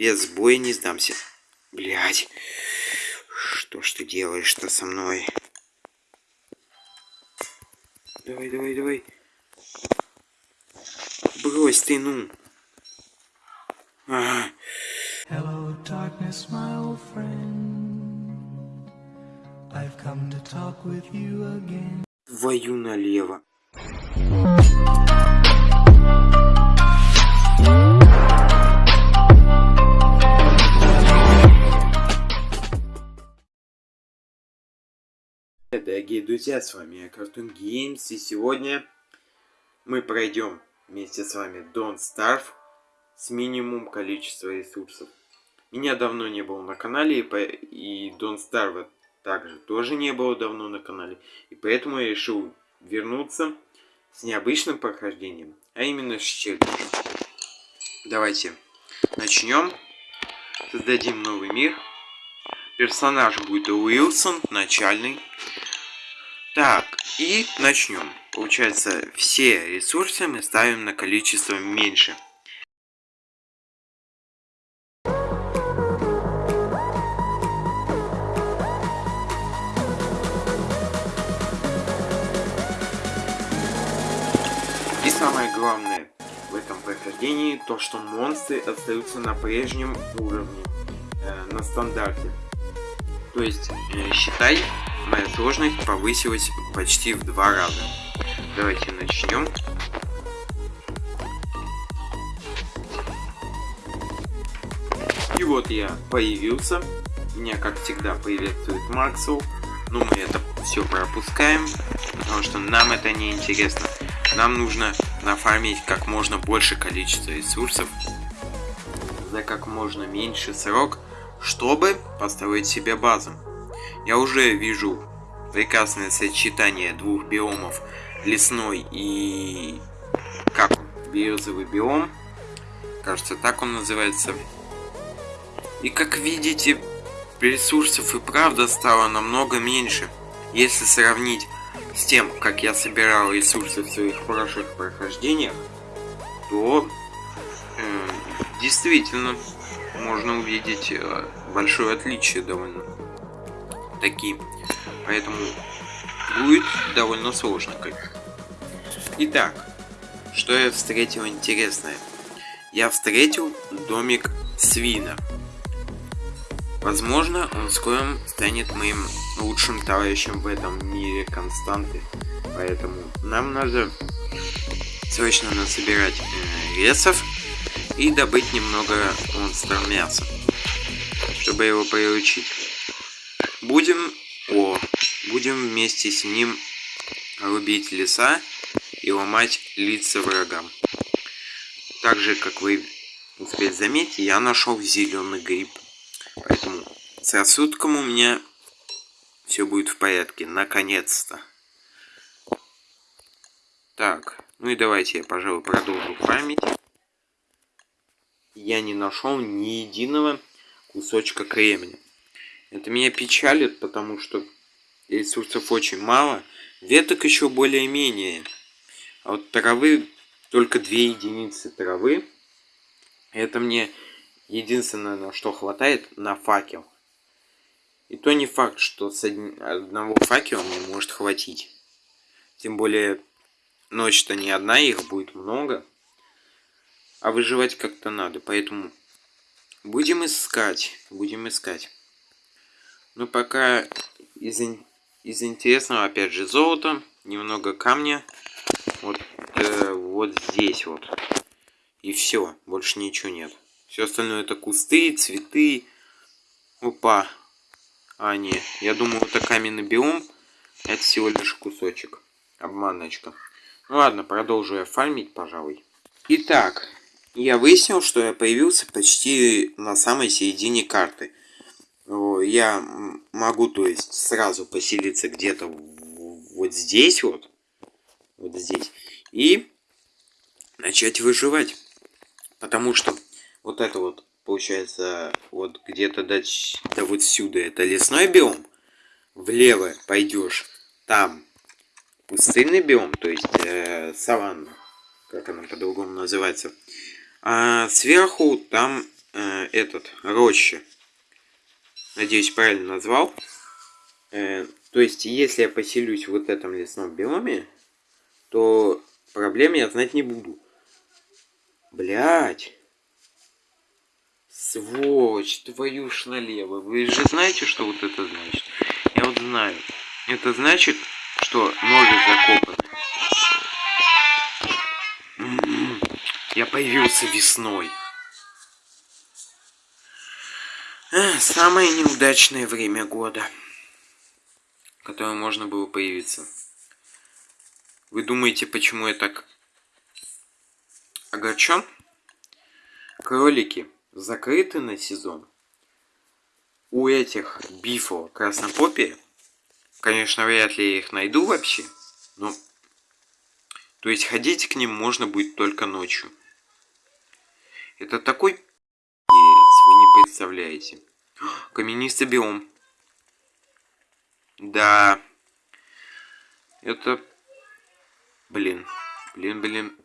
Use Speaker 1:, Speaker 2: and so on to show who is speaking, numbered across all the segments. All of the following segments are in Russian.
Speaker 1: Без боя не сдамся. Блять. Что ж ты делаешь-то со мной? Давай, давай, давай. Брось ты, ну. Ага.
Speaker 2: Hello, darkness, my old friend. I've come to talk with you again.
Speaker 1: Твою налево. Дорогие друзья, с вами я Cartoon Games, и сегодня мы пройдем вместе с вами Don't Starve с минимум количества ресурсов. Меня давно не было на канале, и, по... и Don't Starve также тоже не было давно на канале, и поэтому я решил вернуться с необычным прохождением, а именно с челленджем. Давайте начнем, создадим новый мир. Персонаж будет Уилсон, начальный. Так, и начнем. Получается, все ресурсы мы ставим на количество меньше. И самое главное в этом прохождении, то что монстры остаются на прежнем уровне, э, на стандарте. То есть, э, считай, моя сложность повысилась почти в два раза. Давайте начнем. И вот я появился. Меня, как всегда, приветствует Максвелл. Но мы это все пропускаем, потому что нам это не интересно. Нам нужно нафармить как можно больше количества ресурсов за как можно меньше срок, чтобы построить себе базу. Я уже вижу прекрасное сочетание двух биомов, лесной и как он, березовый биом. Кажется, так он называется. И как видите, ресурсов и правда стало намного меньше. Если сравнить с тем, как я собирал ресурсы в своих прошлых прохождениях, то э, действительно можно увидеть э, большое отличие довольно таки. Поэтому будет довольно сложно. Итак, что я встретил интересное? Я встретил домик свина. Возможно, он скоро станет моим лучшим товарищем в этом мире константы. Поэтому нам надо срочно насобирать э, весов и добыть немного монстр мяса, чтобы его приручить. Будем, о, будем вместе с ним рубить леса и ломать лица врагам. Так же, как вы успели заметить, я нашел зеленый гриб. Поэтому с рассудком у меня все будет в порядке, наконец-то. Так, ну и давайте я, пожалуй, продолжу фармить. Я не нашел ни единого кусочка кремня. Это меня печалит, потому что ресурсов очень мало. Веток еще более-менее. А вот травы, только две единицы травы. Это мне единственное, на что хватает, на факел. И то не факт, что с одного факела мне может хватить. Тем более, ночь-то не одна, их будет много. А выживать как-то надо, поэтому будем искать, будем искать. Ну, пока из, из интересного, опять же, золото, немного камня. Вот, э, вот здесь вот. И все, больше ничего нет. Все остальное это кусты, цветы. Опа. А, не, я думаю, это каменный биом. Это всего лишь кусочек. Обманочка. Ну ладно, продолжу я фармить, пожалуй. Итак, я выяснил, что я появился почти на самой середине карты я могу, то есть, сразу поселиться где-то вот здесь вот, вот здесь, и начать выживать. Потому что вот это вот, получается, вот где-то до, до вот сюда это лесной биом, влево пойдешь, там пустынный биом, то есть э, саванна, как она по-другому называется, а сверху там э, этот, роща. Надеюсь, правильно назвал. Э, то есть, если я поселюсь в вот этом лесном биоме, то проблем я знать не буду. Блять. Сволочь, твою ж налево. Вы же знаете, что вот это значит? Я вот знаю. Это значит, что ноги закопаны. Я появился весной. Самое неудачное время года, которое можно было появиться. Вы думаете, почему я так огорчен? Кролики закрыты на сезон. У этих бифо краснопопия, конечно, вряд ли я их найду вообще, но... То есть ходить к ним можно будет только ночью. Это такой представляете. Каменистый биом. Да. Это... Блин. Блин, блин.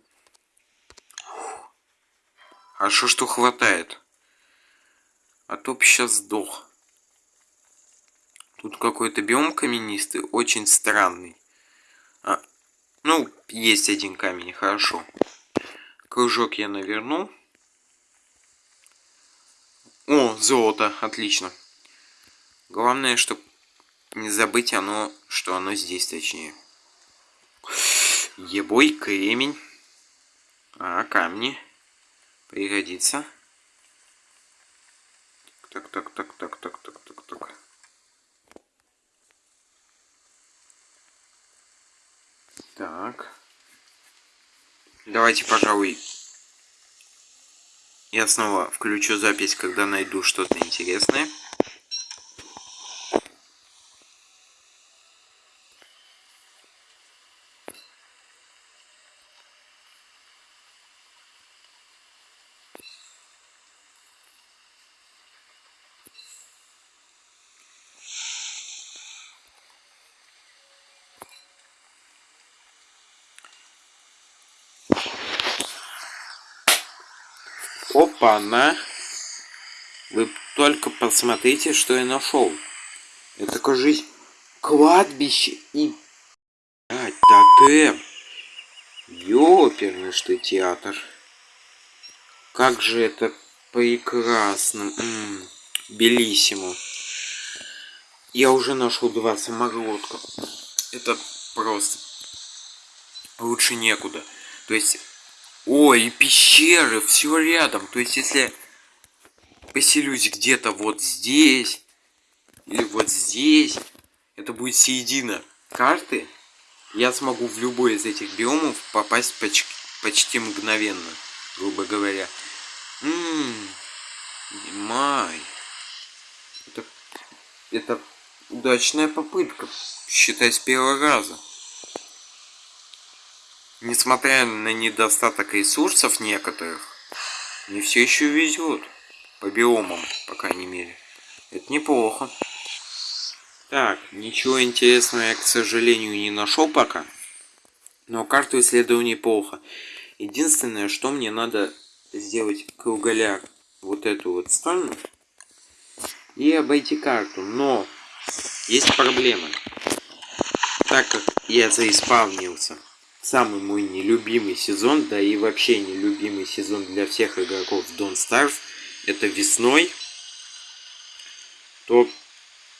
Speaker 1: Хорошо, что хватает. А то сейчас сдох. Тут какой-то биом каменистый, очень странный. А, ну, есть один камень, хорошо. Кружок я наверну. О, золото, отлично. Главное, чтобы не забыть оно, что оно здесь точнее. Ебой кремень. А, камни. Пригодится. Так, так, так, так, так, так, так, так. Так. Давайте, пожалуй, я снова включу запись, когда найду что-то интересное. Опа-на! Вы только посмотрите, что я нашел. Это, кажись, кладбище и... А, тотем. Ёперный что театр. Как же это прекрасно. М белиссимо. Я уже нашел два самородка. Это просто лучше некуда. То есть Ой, и пещеры, все рядом. То есть, если поселюсь где-то вот здесь, или вот здесь, это будет середина карты, я смогу в любой из этих биомов попасть поч почти мгновенно, грубо говоря. Ммм, май. Это, это удачная попытка, считай, с первого раза. Несмотря на недостаток ресурсов некоторых, мне все еще везет. По биомам, по крайней мере. Это неплохо. Так, ничего интересного я, к сожалению, не нашел пока. Но карту исследую неплохо. Единственное, что мне надо сделать круголяр вот эту вот сторону и обойти карту. Но есть проблема. Так как я заиспавнился самый мой нелюбимый сезон, да и вообще нелюбимый сезон для всех игроков Don't Starve, это весной, то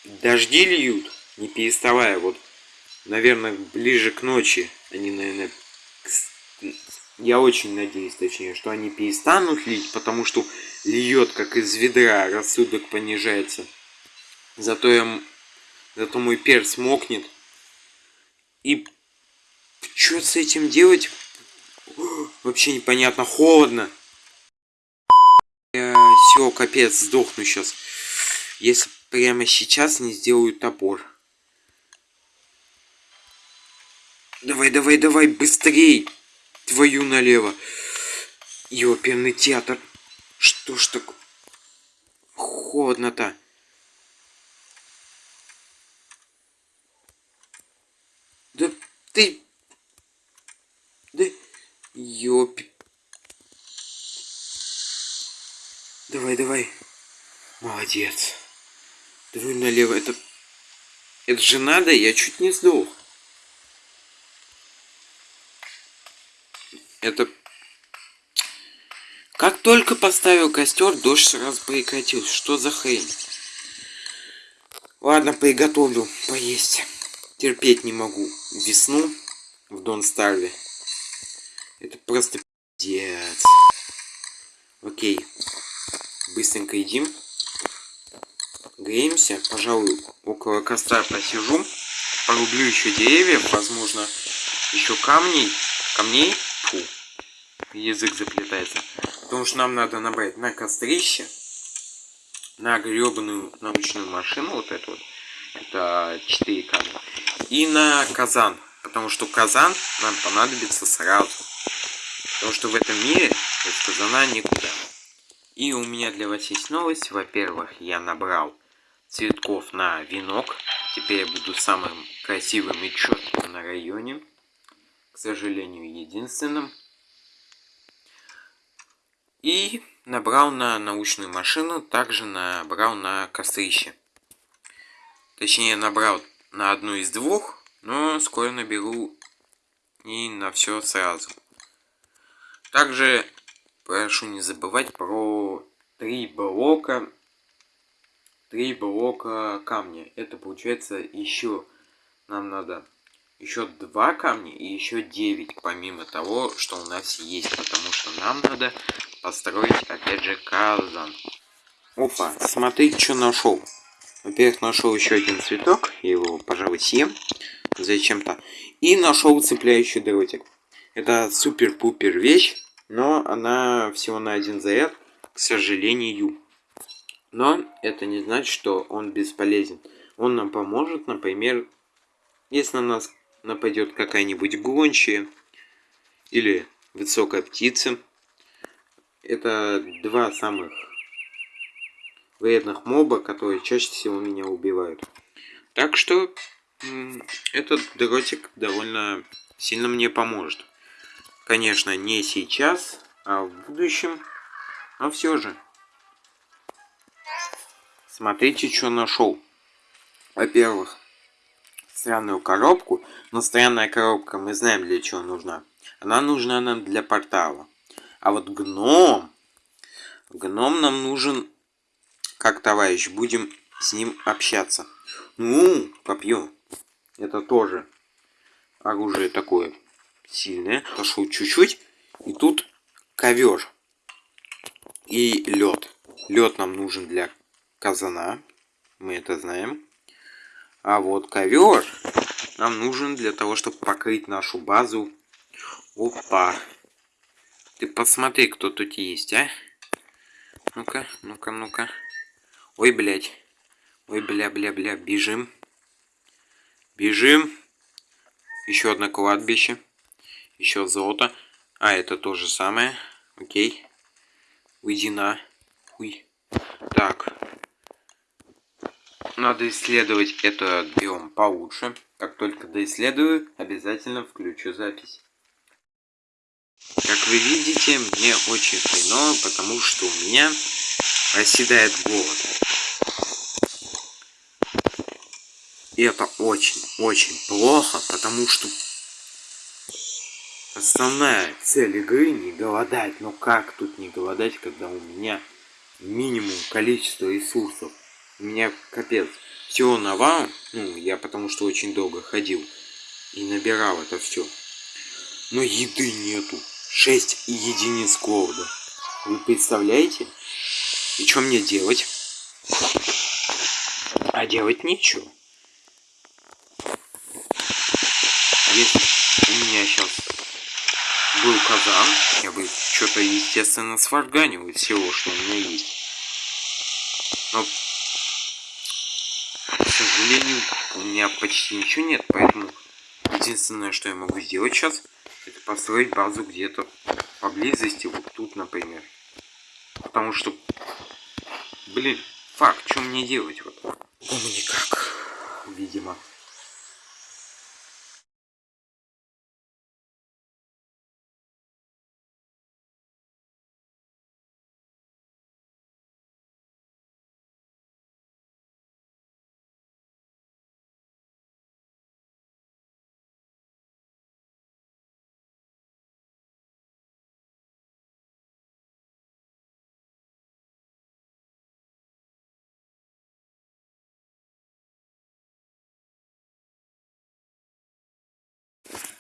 Speaker 1: дожди льют, не переставая, вот, наверное, ближе к ночи, они, наверное, я очень надеюсь, точнее, что они перестанут лить, потому что льет как из ведра, рассудок понижается. Зато я, зато мой перс мокнет. И что с этим делать? Вообще непонятно. Холодно. Все, капец, сдохну сейчас. Если прямо сейчас не сделаю топор. Давай, давай, давай, быстрей! Твою налево. Ёперный театр. Что ж так холодно-то? Да ты Да... Ёпи... Давай, давай. Молодец. Давай налево. Это... Это же надо, я чуть не сдох. Это... Как только поставил костер, дождь сразу прекратился. Что за хрень? Ладно, приготовлю поесть. Терпеть не могу весну в Дон Старве. Это просто пиздец. Окей. Быстренько едим. Греемся. Пожалуй, около костра посижу. Порублю еще деревьев. Возможно, еще камней. Камней. Фу. Язык заплетается. Потому что нам надо набрать на кострище на гребаную научную машину, вот эту вот, это 4 камня, и на казан, потому что казан нам понадобится сразу, потому что в этом мире без казана никуда. И у меня для вас есть новость, во-первых, я набрал цветков на венок, теперь я буду самым красивым и четким на районе, к сожалению, единственным. И набрал на научную машину, также набрал на кострище. Точнее, набрал на одну из двух, но скоро наберу и на все сразу. Также прошу не забывать про три блока, три блока камня. Это получается еще нам надо еще два камня и еще 9, помимо того, что у нас есть, потому что нам надо построить, опять же, казан. Опа, смотри, что нашел. Во-первых, нашел еще один цветок, я его, пожалуй, съем зачем-то. И нашел цепляющий дротик. Это супер-пупер вещь, но она всего на один заряд, к сожалению. Но это не значит, что он бесполезен. Он нам поможет, например, если на нас нападет какая-нибудь гончая или высокая птица. Это два самых вредных моба, которые чаще всего меня убивают. Так что этот дротик довольно сильно мне поможет. Конечно, не сейчас, а в будущем, но все же. Смотрите, что нашел. Во-первых, странную коробку, но странная коробка, мы знаем для чего нужна. Она нужна нам для портала. А вот гном, гном нам нужен как товарищ, будем с ним общаться. Ну, копье, это тоже оружие такое сильное. Пошел чуть-чуть, и тут ковер и лед. Лед нам нужен для казана, мы это знаем. А вот ковер нам нужен для того, чтобы покрыть нашу базу. Опа. Ты посмотри, кто тут есть, а? Ну-ка, ну-ка, ну-ка. Ой, блядь. Ой, бля-бля-бля. Бежим. Бежим. Еще одно кладбище. Еще золото. А, это то же самое. Окей. Уйди на. Уй. Так. Надо исследовать этот биом получше. Как только доисследую, обязательно включу запись. Как вы видите, мне очень хреново, потому что у меня оседает голод. И это очень-очень плохо, потому что основная цель игры не голодать. Но как тут не голодать, когда у меня минимум количество ресурсов? У меня капец. Всего навал, ну, я потому что очень долго ходил и набирал это все. Но еды нету. 6 единиц голода. Вы представляете? И что мне делать? А делать нечего. Если у меня сейчас был казан, я бы что-то, естественно, сварганил из всего, что у меня есть. Но сожалению, у меня почти ничего нет, поэтому единственное, что я могу сделать сейчас, это построить базу где-то поблизости, вот тут, например. Потому что, блин, факт, что мне делать вот? Ну, никак, видимо.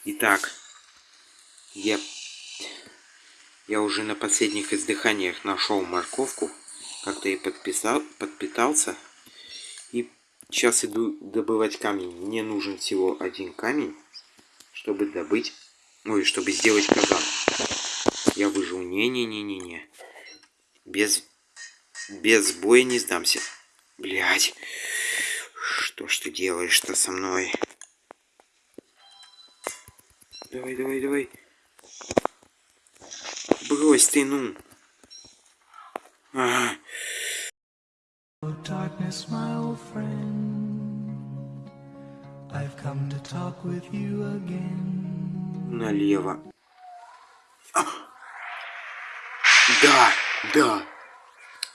Speaker 1: Итак, я, я уже на последних издыханиях нашел морковку. Как-то и подписал, подпитался. И сейчас иду добывать камень. Мне нужен всего один камень, чтобы добыть... Ой, чтобы сделать казан. Я выжил. Не-не-не-не-не. Без... Без боя не сдамся. Блять. Что ж ты делаешь-то со мной? Давай, давай, давай. Брось ты, ну. Ага.
Speaker 2: Oh, darkness, my old friend. I've come to talk with you again.
Speaker 1: Налево. А! Да, да.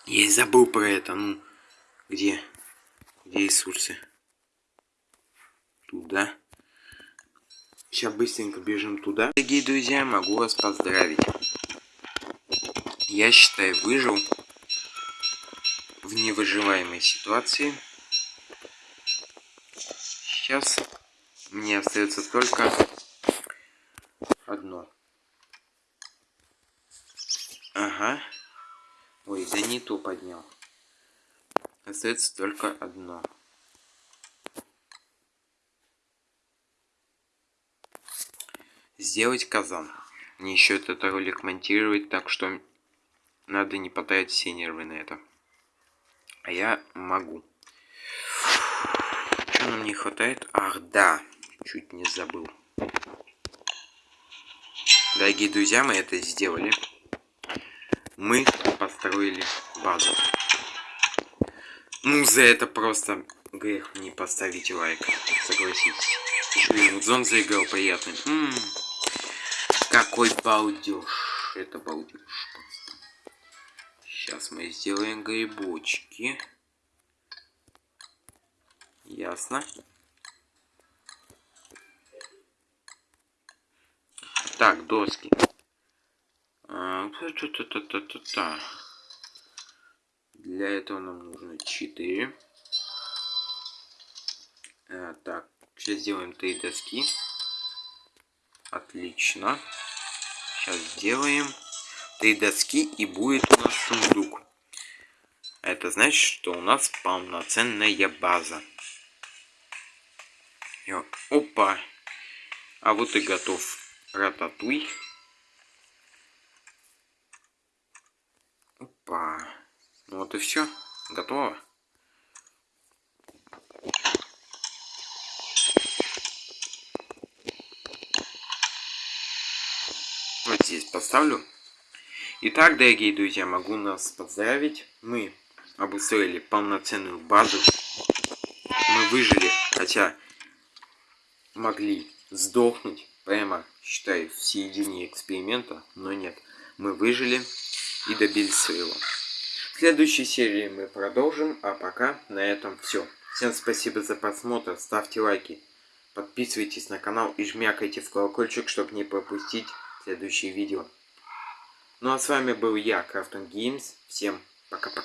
Speaker 1: Я и забыл про это. Ну, где? Где ресурсы? Туда. Сейчас быстренько бежим туда. Дорогие друзья, могу вас поздравить. Я считаю, выжил в невыживаемой ситуации. Сейчас мне остается только одно. Ага. Ой, да не то поднял. Остается только одно. Сделать казан. Мне еще этот ролик монтировать, так что надо не потратить все нервы на это. А я могу. Что нам не хватает? Ах, да. Чуть не забыл. Дорогие друзья, мы это сделали. Мы построили базу. Ну, за это просто грех не поставить лайк. Согласитесь. И мудзон заиграл приятный. М -м -м. Какой балдеж. Это балдеж. Сейчас мы сделаем грибочки. Ясно. Так, доски. А. Для этого нам нужно 4. А, так, сейчас сделаем 3 доски. Отлично. Сейчас сделаем три доски и будет у нас сундук. Это значит, что у нас полноценная база. И, опа! А вот и готов рататуй. Опа. Ну вот и все. Готово. Вот здесь поставлю. Итак, дорогие друзья, могу нас поздравить. Мы обустроили полноценную базу. Мы выжили, хотя могли сдохнуть, прямо, считай, в середине эксперимента, но нет. Мы выжили и добились своего. В следующей серии мы продолжим, а пока на этом все. Всем спасибо за просмотр, ставьте лайки, подписывайтесь на канал и жмякайте в колокольчик, чтобы не пропустить следующие видео. Ну а с вами был я, Крафтон Геймс. Всем пока-пока.